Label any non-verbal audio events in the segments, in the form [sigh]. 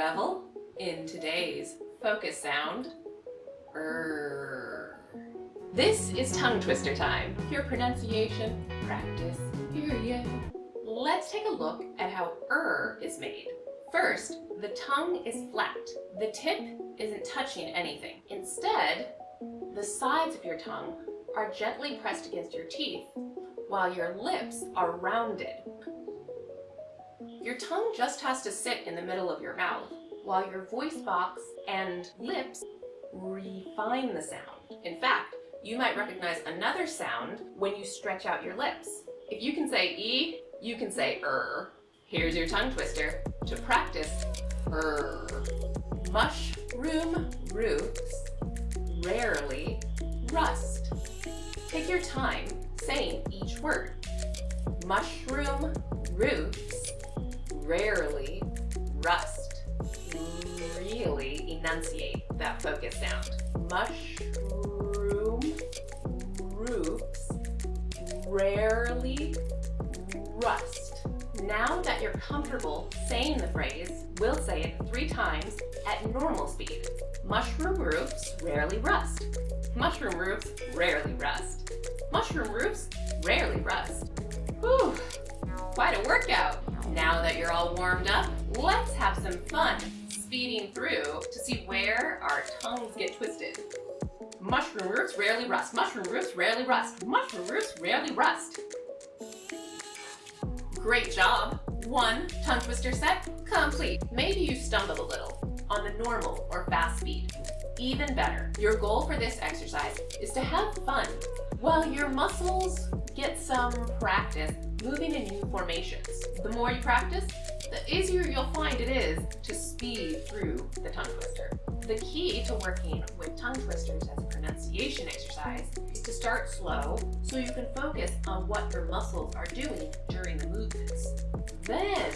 revel in today's focus sound. Er. This is tongue twister time. Your pronunciation practice period. Let's take a look at how er is made. First, the tongue is flat. The tip isn't touching anything. Instead, the sides of your tongue are gently pressed against your teeth while your lips are rounded. Your tongue just has to sit in the middle of your mouth while your voice box and lips refine the sound. In fact, you might recognize another sound when you stretch out your lips. If you can say E, you can say er. Here's your tongue twister to practice er. Mushroom roots rarely rust. Take your time saying each word. Mushroom rarely rust. Really enunciate that focus sound. Mushroom roofs rarely rust. Now that you're comfortable saying the phrase, we'll say it three times at normal speed. Mushroom roofs rarely rust. Mushroom roofs rarely rust. Mushroom roofs rarely rust. Whew, quite a workout. Now that you're all warmed up, let's have some fun speeding through to see where our tongues get twisted. Mushroom roofs rarely rust. Mushroom roofs rarely rust. Mushroom roofs rarely rust. Great job. One tongue twister set complete. Maybe you stumbled a little on the normal or fast speed. Even better, your goal for this exercise is to have fun while your muscles get some practice moving in new formations. The more you practice, the easier you'll find it is to speed through the tongue twister. The key to working with tongue twisters as a pronunciation exercise is to start slow so you can focus on what your muscles are doing during the movements. Then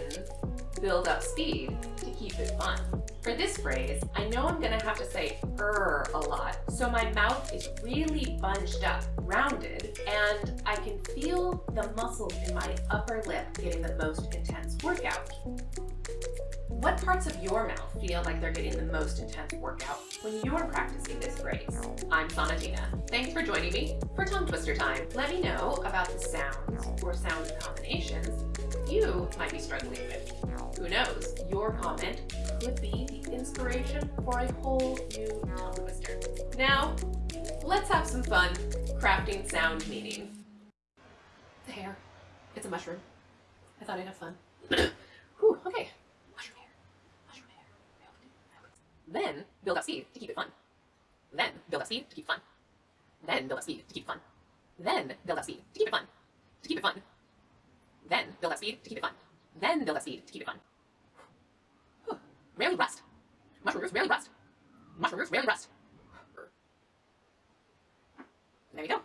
build up speed keep it fun. For this phrase, I know I'm gonna have to say er a lot, so my mouth is really bunched up, rounded, and I can feel the muscles in my upper lip getting the most intense workout. What parts of your mouth feel like they're getting the most intense workout when you're practicing this phrase? I'm Sonatina. Thanks for joining me for Tongue Twister Time. Let me know about the sounds or sound combinations you might be struggling with. Who knows, your comment could be the inspiration for a whole new tongue twister. Now, let's have some fun crafting sound meaning. The hair. It's a mushroom. I thought I'd have fun. [coughs] Whew, okay. Mushroom hair. Mushroom hair. Then build up speed to keep it fun. Then build up speed to keep fun. Then build up speed to keep fun. Then build up speed to keep it fun. To keep it fun. Build up speed to keep it fun. Then build up speed to keep it fun. Whew. Rarely rust. Mushroom roofs. rarely rust. Mushroom roofs. rarely rust. There you go.